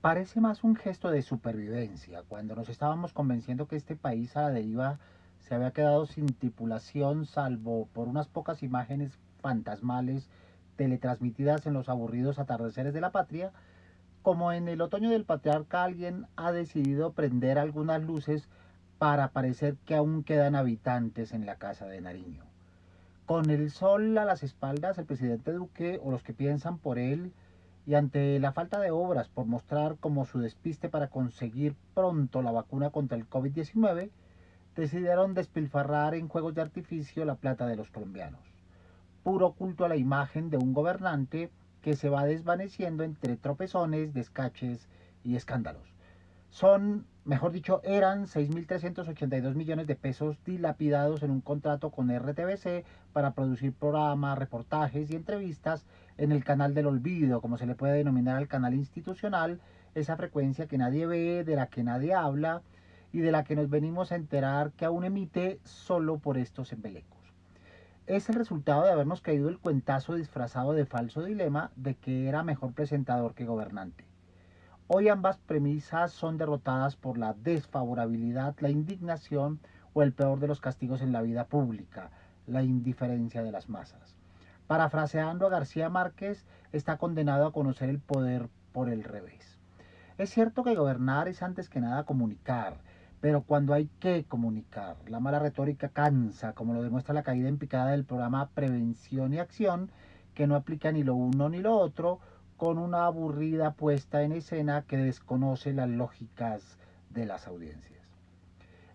Parece más un gesto de supervivencia, cuando nos estábamos convenciendo que este país a la deriva se había quedado sin tripulación, salvo por unas pocas imágenes fantasmales teletransmitidas en los aburridos atardeceres de la patria, como en el otoño del patriarca alguien ha decidido prender algunas luces para parecer que aún quedan habitantes en la casa de Nariño. Con el sol a las espaldas, el presidente Duque o los que piensan por él, y ante la falta de obras por mostrar como su despiste para conseguir pronto la vacuna contra el COVID-19, decidieron despilfarrar en juegos de artificio la plata de los colombianos. Puro culto a la imagen de un gobernante que se va desvaneciendo entre tropezones, descaches y escándalos. Son, mejor dicho, eran 6.382 millones de pesos dilapidados en un contrato con RTBC para producir programas, reportajes y entrevistas en el canal del olvido, como se le puede denominar al canal institucional, esa frecuencia que nadie ve, de la que nadie habla y de la que nos venimos a enterar que aún emite solo por estos embelecos es el resultado de habernos caído el cuentazo disfrazado de falso dilema de que era mejor presentador que gobernante. Hoy ambas premisas son derrotadas por la desfavorabilidad, la indignación o el peor de los castigos en la vida pública, la indiferencia de las masas. Parafraseando a García Márquez, está condenado a conocer el poder por el revés. Es cierto que gobernar es antes que nada comunicar, pero cuando hay que comunicar, la mala retórica cansa, como lo demuestra la caída en picada del programa Prevención y Acción, que no aplica ni lo uno ni lo otro, con una aburrida puesta en escena que desconoce las lógicas de las audiencias.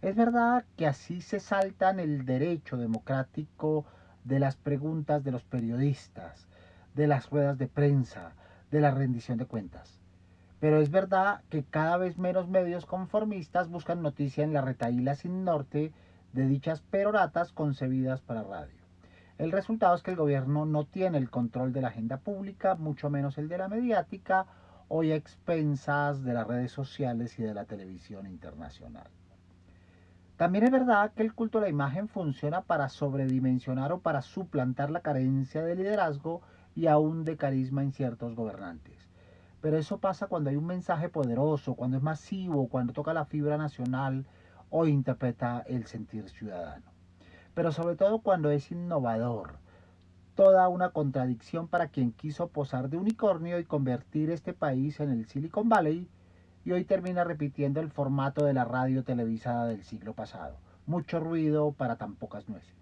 Es verdad que así se saltan el derecho democrático de las preguntas de los periodistas, de las ruedas de prensa, de la rendición de cuentas. Pero es verdad que cada vez menos medios conformistas buscan noticia en la retaíla sin norte de dichas peroratas concebidas para radio. El resultado es que el gobierno no tiene el control de la agenda pública, mucho menos el de la mediática, hoy a expensas de las redes sociales y de la televisión internacional. También es verdad que el culto a la imagen funciona para sobredimensionar o para suplantar la carencia de liderazgo y aún de carisma en ciertos gobernantes. Pero eso pasa cuando hay un mensaje poderoso, cuando es masivo, cuando toca la fibra nacional o interpreta el sentir ciudadano. Pero sobre todo cuando es innovador. Toda una contradicción para quien quiso posar de unicornio y convertir este país en el Silicon Valley y hoy termina repitiendo el formato de la radio televisada del siglo pasado. Mucho ruido para tan pocas nueces.